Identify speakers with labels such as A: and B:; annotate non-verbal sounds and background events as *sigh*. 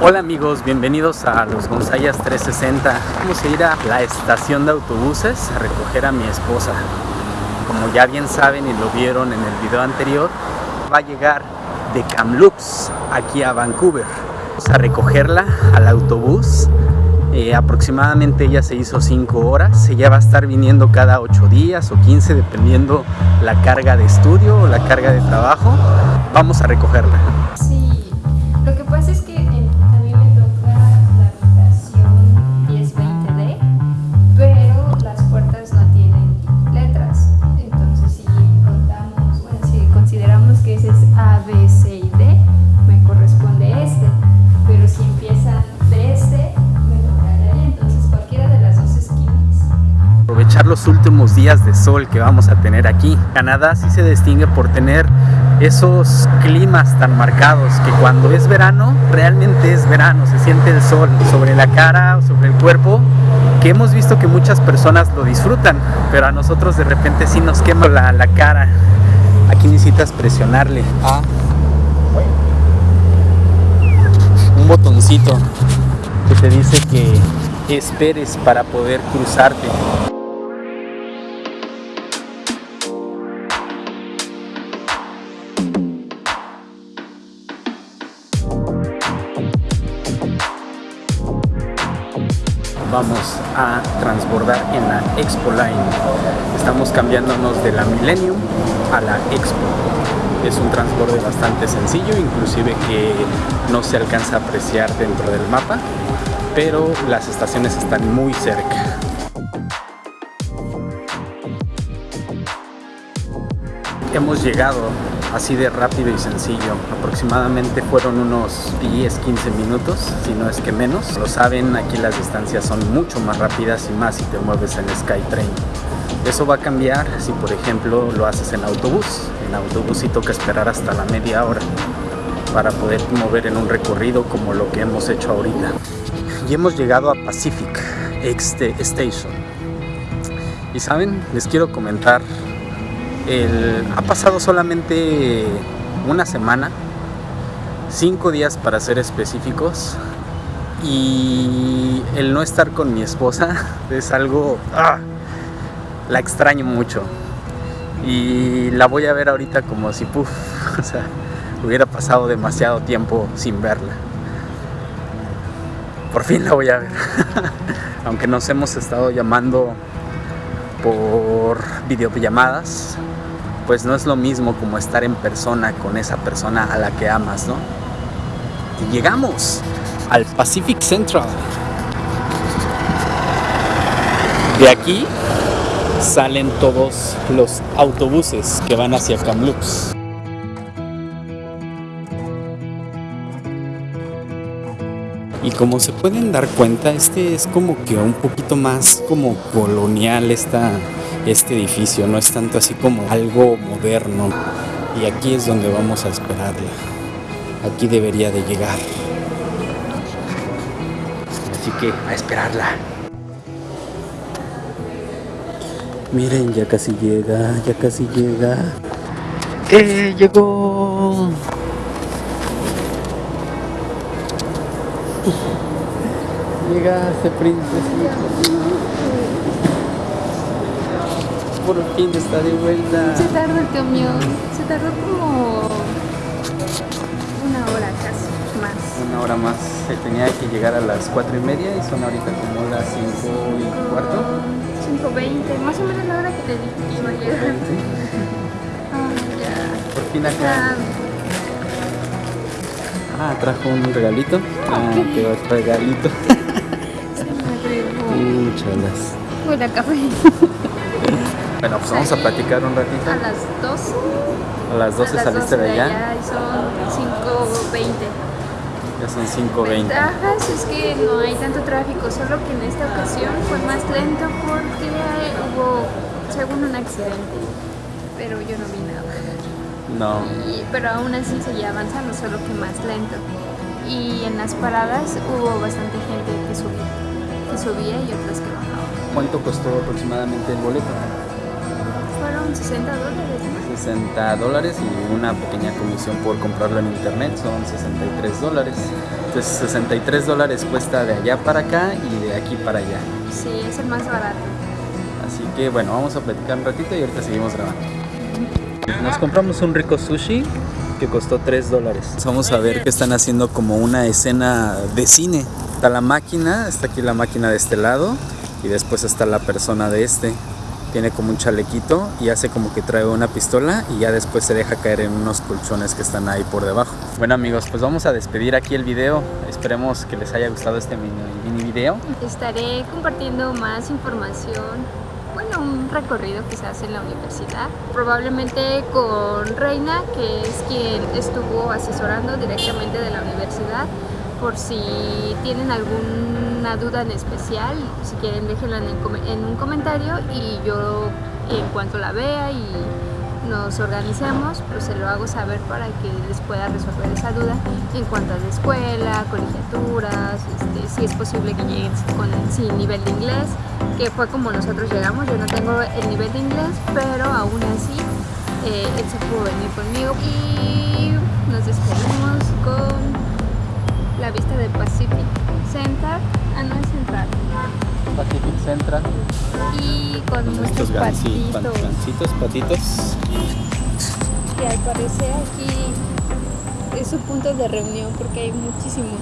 A: Hola amigos, bienvenidos a los Gonzayas 360. Vamos a ir a la estación de autobuses a recoger a mi esposa. Como ya bien saben y lo vieron en el video anterior, va a llegar de Kamloops aquí a Vancouver. Vamos a recogerla al autobús. Eh, aproximadamente ella se hizo 5 horas. Ella va a estar viniendo cada 8 días o 15 dependiendo la carga de estudio o la carga de trabajo. Vamos a recogerla.
B: A, B, C y D, me corresponde este. Pero si empiezan de este, me toca de ahí. Entonces, cualquiera de las dos esquinas.
A: aprovechar los últimos días de sol que vamos a tener aquí. Canadá sí se distingue por tener esos climas tan marcados que cuando es verano, realmente es verano, se siente el sol sobre la cara o sobre el cuerpo, que hemos visto que muchas personas lo disfrutan, pero a nosotros de repente sí nos quema la, la cara. Aquí necesitas presionarle a un botoncito que te dice que esperes para poder cruzarte. Vamos a transbordar en la Expo Line. Estamos cambiándonos de la Millennium a la Expo. Es un transborde bastante sencillo, inclusive que no se alcanza a apreciar dentro del mapa, pero las estaciones están muy cerca. Hemos llegado así de rápido y sencillo. Aproximadamente fueron unos 10-15 minutos, si no es que menos. Lo saben, aquí las distancias son mucho más rápidas y más si te mueves en SkyTrain. Eso va a cambiar si por ejemplo lo haces en autobús. En autobús sí toca esperar hasta la media hora para poder mover en un recorrido como lo que hemos hecho ahorita. Y hemos llegado a Pacific Exte Station. Y saben, les quiero comentar ha pasado solamente una semana, cinco días para ser específicos, y el no estar con mi esposa *laughs* es algo, ¡ah! la extraño mucho. Y la voy a ver ahorita como si, puff, *laughs* o sea, hubiera pasado demasiado tiempo sin verla. Por fin la voy a ver. *laughs* Aunque nos hemos estado llamando por videollamadas, pues no es lo mismo como estar en persona con esa persona a la que amas, ¿no? Y llegamos al Pacific Central. De aquí salen todos los autobuses que van hacia Kamloops. Y como se pueden dar cuenta, este es como que un poquito más como colonial esta, este edificio, no es tanto así como algo moderno. Y aquí es donde vamos a esperarla. Aquí debería de llegar. Así que a esperarla. Miren, ya casi llega, ya casi llega. ¡Eh! Llegó. Llegaste, princesita. Por fin está de vuelta.
B: Se tardó el camión, se tardó como una hora casi, más.
A: Una hora más. Se tenía que llegar a las cuatro y media y son ahorita como las cinco y cuarto.
B: 5.20, más o menos la hora que te dije que iba a llegar. *laughs* Ah, ya.
A: Por fin acá. Ah, trajo un regalito. Ah, qué regalito. *laughs*
B: Se me agregó.
A: Uh, chalas.
B: Huele a café. *laughs*
A: Bueno, pues vamos a platicar un ratito.
B: A las 12.
A: A las 12
B: a las
A: saliste
B: 12
A: de allá.
B: y son 5.20.
A: Ya son 5.20.
B: Ventajas es que no hay tanto tráfico, solo que en esta ocasión fue más lento porque hubo, según un accidente, pero yo no vi nada.
A: No.
B: Y- pero aún así seguía avanzando, solo que más lento. Y en las paradas hubo bastante gente que subía, que subía y otras que bajaba.
A: ¿Cuánto costó aproximadamente el boleto?
B: Fueron 60 dólares, ¿no?
A: 60 dólares y una pequeña comisión por comprarlo en internet son 63 dólares. Entonces 63 dólares cuesta de allá para acá y de aquí para allá.
B: Sí, es el más barato.
A: Así que bueno, vamos a platicar un ratito y ahorita seguimos grabando. Nos compramos un rico sushi que costó 3 dólares. Vamos a ver que están haciendo como una escena de cine. Está la máquina, está aquí la máquina de este lado y después está la persona de este. Tiene como un chalequito y hace como que trae una pistola y ya después se deja caer en unos colchones que están ahí por debajo. Bueno amigos, pues vamos a despedir aquí el video. Esperemos que les haya gustado este mini, mini video.
B: Estaré compartiendo más información, bueno, un recorrido que se hace en la universidad, probablemente con Reina, que es quien estuvo asesorando directamente de la universidad, por si tienen alguna duda en especial, si quieren déjenla en, un comentario y yo en cuanto la vea y nos organicemos, pues se lo hago saber para que les pueda resolver esa duda en cuanto a la escuela, colegiaturas, este, si es posible que lleguen sin nivel de inglés, que fue como nosotros llegamos, yo no tengo el nivel de inglés, pero aún así eh, él se pudo venir conmigo y nos despedimos Pacific Central. y con
A: pan-
B: patitos.
A: gancitos, patitos.
B: que al parecer aquí es su punto de reunión porque hay muchísimos.